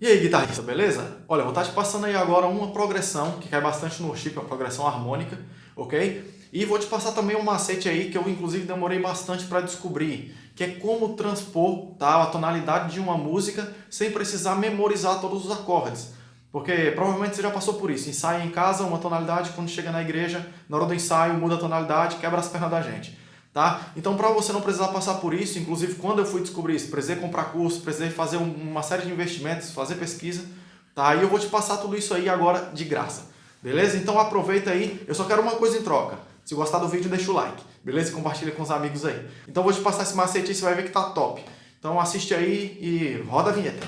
E aí, guitarrista, beleza? Olha, vou estar te passando aí agora uma progressão que cai bastante no chip, uma progressão harmônica, ok? E vou te passar também um macete aí que eu inclusive demorei bastante para descobrir, que é como transpor tá, a tonalidade de uma música sem precisar memorizar todos os acordes. Porque provavelmente você já passou por isso, ensaia em casa uma tonalidade, quando chega na igreja, na hora do ensaio muda a tonalidade, quebra as pernas da gente. Tá? Então, para você não precisar passar por isso, inclusive quando eu fui descobrir isso, precisei comprar curso, precisei fazer uma série de investimentos, fazer pesquisa, tá? E eu vou te passar tudo isso aí agora de graça, beleza? Então aproveita aí, eu só quero uma coisa em troca. Se gostar do vídeo, deixa o like, beleza? E compartilha com os amigos aí. Então vou te passar esse macete aí, você vai ver que tá top. Então assiste aí e roda a vinheta.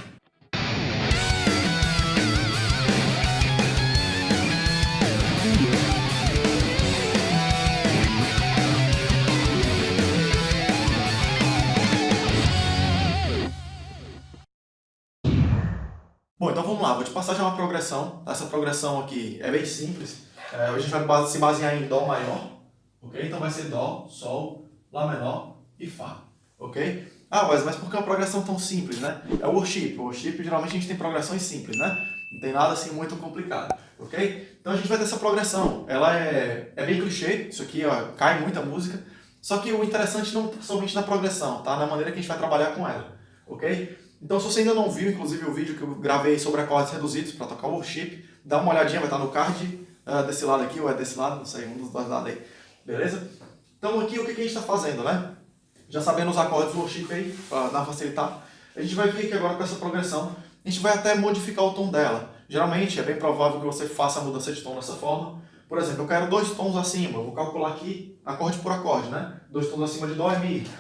Passar já uma progressão. Essa progressão aqui é bem simples. É, a gente vai se basear em Dó maior, ok? Então vai ser Dó, Sol, Lá menor e Fá, ok? Ah, mas, mas por que uma progressão tão simples, né? É o worship. O worship, geralmente a gente tem progressões simples, né? Não tem nada assim muito complicado, ok? Então a gente vai ter essa progressão. Ela é, é bem clichê, isso aqui ó, cai muita música. Só que o interessante não está somente na progressão, tá? Na maneira que a gente vai trabalhar com ela, ok? Então se você ainda não viu, inclusive, o vídeo que eu gravei sobre acordes reduzidos para tocar worship, dá uma olhadinha, vai estar no card uh, desse lado aqui, ou é desse lado, não sei, um dos dois lados aí. Beleza? Então aqui o que a gente está fazendo, né? Já sabendo os acordes worship aí, para dar facilitar, a gente vai vir aqui agora com essa progressão, a gente vai até modificar o tom dela. Geralmente é bem provável que você faça a mudança de tom dessa forma. Por exemplo, eu quero dois tons acima, eu vou calcular aqui acorde por acorde, né? Dois tons acima de Dó e Mi.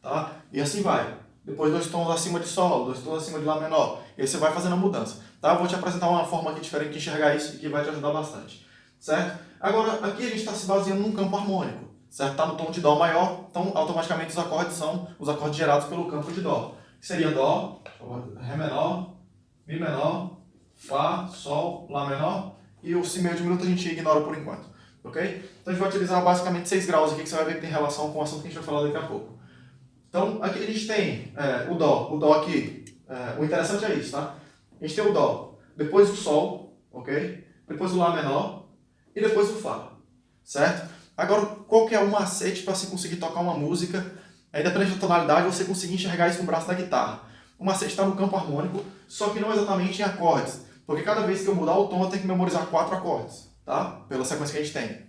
Tá? E assim vai depois dois tons acima de Sol, dois tons acima de Lá menor. E aí você vai fazendo a mudança. Tá? Eu vou te apresentar uma forma aqui diferente de enxergar isso que vai te ajudar bastante. Certo? Agora, aqui a gente está se baseando num campo harmônico. Certo? Está no tom de Dó maior, então automaticamente os acordes são os acordes gerados pelo campo de Dó. Que seria Dó, Ré menor, Mi menor, Fá, Sol, Lá menor e o Si meio diminuto a gente ignora por enquanto. Ok? Então a gente vai utilizar basicamente 6 graus aqui que você vai ver que tem relação com o assunto que a gente vai falar daqui a pouco. Então, aqui a gente tem é, o Dó. O Dó aqui, é, o interessante é isso, tá? A gente tem o Dó, depois o Sol, ok? Depois o Lá menor e depois o Fá, certo? Agora, qual que é o macete para você conseguir tocar uma música, aí dependendo da tonalidade, você conseguir enxergar isso no braço da guitarra? O macete está no campo harmônico, só que não exatamente em acordes, porque cada vez que eu mudar o tom, eu tenho que memorizar quatro acordes, tá? Pela sequência que a gente tem.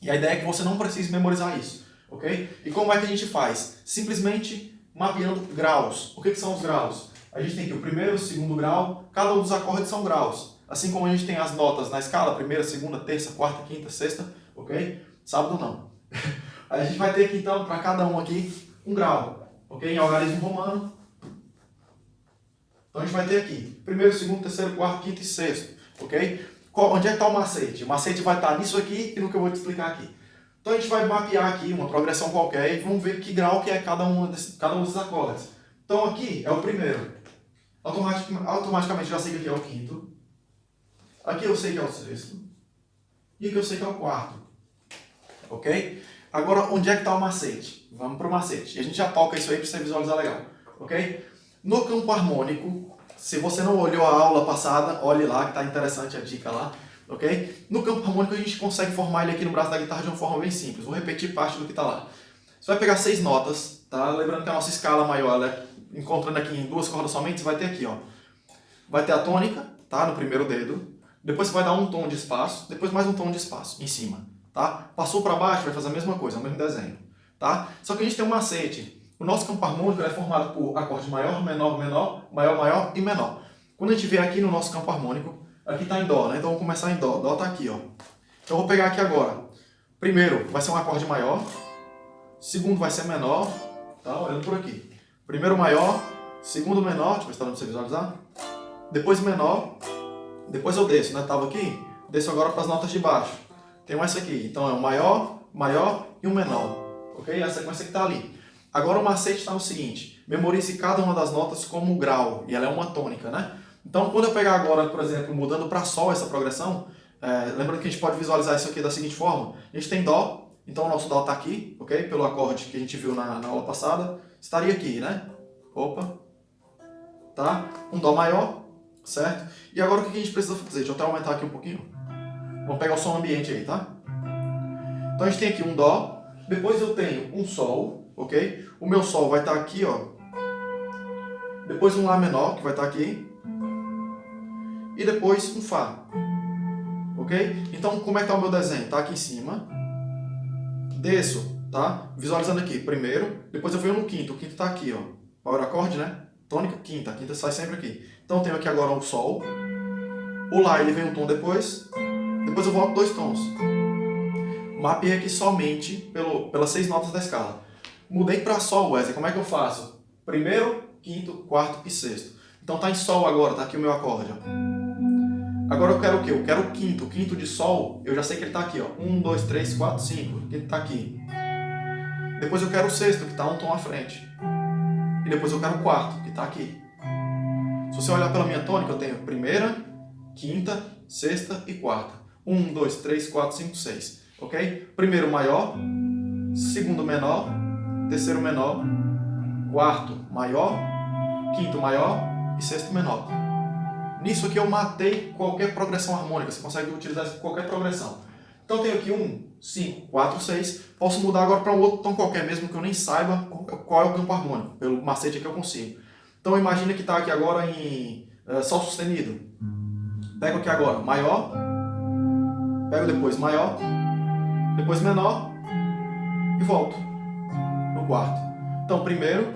E a ideia é que você não precise memorizar isso ok? E como é que a gente faz? Simplesmente mapeando graus. O que, que são os graus? A gente tem aqui o primeiro, o segundo grau, cada um dos acordes são graus. Assim como a gente tem as notas na escala, primeira, segunda, terça, quarta, quinta, sexta, ok? Sábado não. a gente vai ter aqui então, para cada um aqui, um grau, ok? Em algarismo romano. Então a gente vai ter aqui, primeiro, segundo, terceiro, quarto, quinto e sexto, ok? Onde é que está o macete? O macete vai estar nisso aqui e no que eu vou te explicar aqui. Então a gente vai mapear aqui uma progressão qualquer e vamos ver que grau que é cada um, desse, cada um desses acordes. Então aqui é o primeiro. Automatic, automaticamente já sei que aqui é o quinto. Aqui eu sei que é o sexto. E aqui eu sei que é o quarto. Ok? Agora, onde é que está o macete? Vamos para o macete. E a gente já toca isso aí para você visualizar legal. Ok? No campo harmônico, se você não olhou a aula passada, olhe lá que está interessante a dica lá ok? No campo harmônico a gente consegue formar ele aqui no braço da guitarra de uma forma bem simples. Vou repetir parte do que está lá. Você vai pegar seis notas, tá? Lembrando que a nossa escala maior, ela é, encontrando aqui em duas cordas somente, você vai ter aqui, ó. Vai ter a tônica, tá? No primeiro dedo. Depois você vai dar um tom de espaço, depois mais um tom de espaço em cima, tá? Passou para baixo, vai fazer a mesma coisa, o mesmo desenho, tá? Só que a gente tem um macete. O nosso campo harmônico é formado por acorde maior, menor, menor, maior, maior e menor. Quando a gente vê aqui no nosso campo harmônico, Aqui está em Dó, né? Então vamos começar em Dó. Dó está aqui, ó. Então eu vou pegar aqui agora. Primeiro vai ser um acorde maior. Segundo vai ser menor. Tá? Olhando por aqui. Primeiro maior. Segundo menor. Deixa eu ver se está dando você visualizar. Depois menor. Depois eu desço, né? Tava aqui. Desço agora para as notas de baixo. Tem essa aqui. Então é um maior, maior e um menor. Ok? A sequência que está ali. Agora o macete está no seguinte. Memorize cada uma das notas como um grau. E ela é uma tônica, né? Então, quando eu pegar agora, por exemplo, mudando para Sol essa progressão, é, lembrando que a gente pode visualizar isso aqui da seguinte forma. A gente tem Dó, então o nosso Dó está aqui, ok? Pelo acorde que a gente viu na, na aula passada. Estaria aqui, né? Opa. tá? Um Dó maior, certo? E agora o que a gente precisa fazer? Deixa eu até aumentar aqui um pouquinho. Vamos pegar o som ambiente aí, tá? Então a gente tem aqui um Dó, depois eu tenho um Sol, ok? O meu Sol vai estar aqui, ó. Depois um Lá menor, que vai estar aqui. E depois um Fá. Ok? Então, como é que está o meu desenho? Está aqui em cima. Desço, tá? Visualizando aqui, primeiro. Depois eu venho no quinto. O quinto está aqui, ó. Power acorde, né? Tônica, quinta. Quinta sai sempre aqui. Então, eu tenho aqui agora o Sol. O Lá, ele vem um tom depois. Depois eu volto dois tons. Mapeei aqui somente pelo, pelas seis notas da escala. Mudei para Sol, Wesley. Como é que eu faço? Primeiro, quinto, quarto e sexto. Então tá em Sol agora, tá aqui o meu acorde. Ó. Agora eu quero o quê? Eu quero o quinto. O quinto de Sol, eu já sei que ele tá aqui. Ó. Um, dois, três, quatro, cinco. Ele tá aqui. Depois eu quero o sexto, que tá um tom à frente. E depois eu quero o quarto, que tá aqui. Se você olhar pela minha tônica, eu tenho primeira, quinta, sexta e quarta. Um, dois, três, quatro, cinco, seis ok? Primeiro maior, segundo menor, terceiro menor, quarto maior, quinto maior e sexto menor. Nisso aqui eu matei qualquer progressão harmônica, você consegue utilizar qualquer progressão. Então eu tenho aqui um, 5, 4, 6, posso mudar agora para um outro tom qualquer, mesmo que eu nem saiba qual é o campo harmônico, pelo macete que eu consigo. Então imagina que está aqui agora em uh, Sol sustenido. Pego aqui agora maior, pego depois maior, depois menor e volto no quarto. Então, primeiro,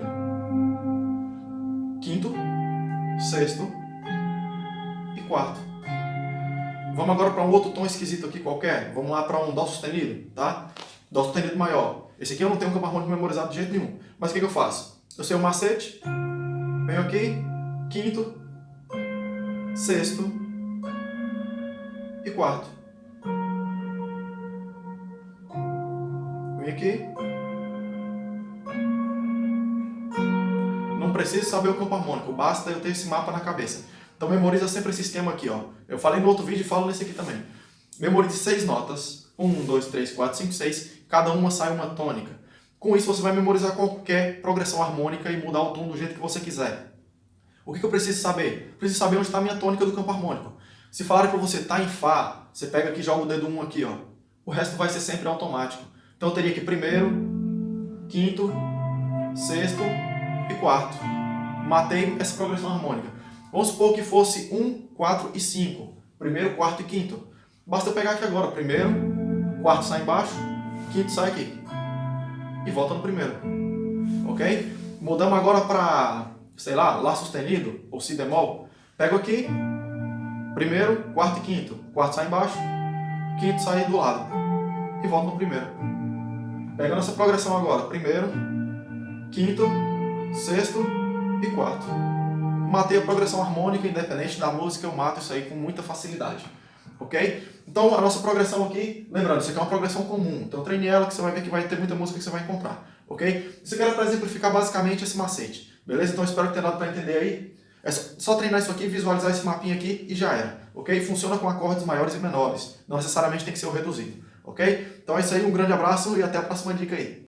quinto, sexto quarto. Vamos agora para um outro tom esquisito aqui qualquer. Vamos lá para um Dó sustenido, tá? Dó sustenido maior. Esse aqui eu não tenho um campo harmônico memorizado de jeito nenhum. Mas o que, que eu faço? Eu sei o macete, venho aqui, quinto, sexto e quarto. aqui. Não preciso saber o campo harmônico, basta eu ter esse mapa na cabeça. Então memoriza sempre esse esquema aqui, ó. Eu falei no outro vídeo e falo nesse aqui também. Memorize seis notas. Um, dois, três, quatro, cinco, seis. Cada uma sai uma tônica. Com isso você vai memorizar qualquer progressão harmônica e mudar o tom do jeito que você quiser. O que eu preciso saber? preciso saber onde está a minha tônica do campo harmônico. Se falarem para você tá em Fá, você pega aqui e joga o dedo 1 um aqui, ó. O resto vai ser sempre automático. Então eu teria aqui primeiro, quinto, sexto e quarto. Matei essa progressão harmônica. Vamos supor que fosse 1, 4 e 5. Primeiro, quarto e quinto. Basta pegar aqui agora. Primeiro, quarto sai embaixo, quinto sai aqui. E volta no primeiro. Ok? Mudamos agora para, sei lá, Lá sustenido ou Si bemol. Pego aqui, primeiro, quarto e quinto. Quarto sai embaixo, quinto sai do lado. E volto no primeiro. Pega a nossa progressão agora. Primeiro, quinto, sexto e quarto. Matei a progressão harmônica, independente da música, eu mato isso aí com muita facilidade. Ok? Então, a nossa progressão aqui, lembrando, isso aqui é uma progressão comum. Então, treine ela que você vai ver que vai ter muita música que você vai encontrar. Ok? Isso aqui era para exemplificar basicamente esse macete. Beleza? Então, espero que tenha dado para entender aí. É só treinar isso aqui, visualizar esse mapinha aqui e já era. Ok? Funciona com acordes maiores e menores. Não necessariamente tem que ser o reduzido ok? Então é isso aí, um grande abraço e até a próxima dica aí.